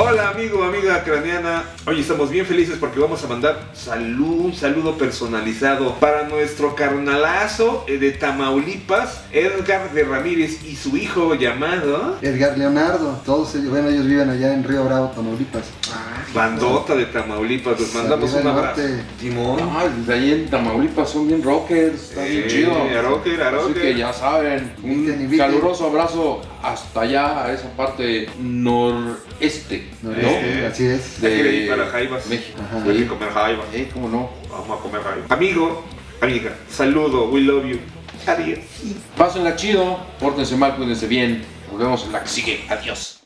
Hola amigo, amiga craneana. Hoy estamos bien felices porque vamos a mandar salud, un saludo personalizado para nuestro carnalazo eh, de Tamaulipas, Edgar de Ramírez y su hijo llamado Edgar Leonardo. Todos ellos, bueno, ellos viven allá en Río Bravo, Tamaulipas. Bandota de Tamaulipas. Les mandamos un abrazo. Timón. Ah, desde ahí en Tamaulipas son bien rockers, está bien Eh, chido. Así que ya saben, un caluroso abrazo hasta allá, a esa parte noreste, No, ¿no? este, Así es. Hay que ir para Jaivas. México. Ajá. Hay que comer jaiba. Eh, ¿Cómo no? Vamos a comer jaiba. Amigo, amiga, saludo, we love you. Adiós. Pásenla chido, pórtense mal, cuídense bien. Nos vemos en la que sigue. Adiós.